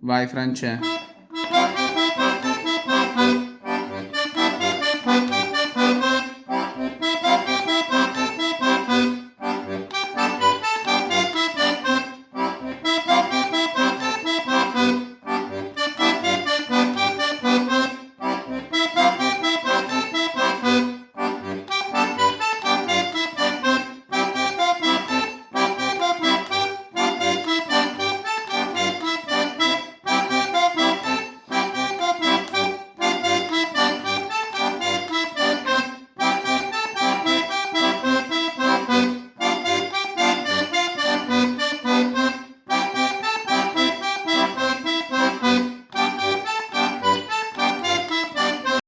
Vai, France.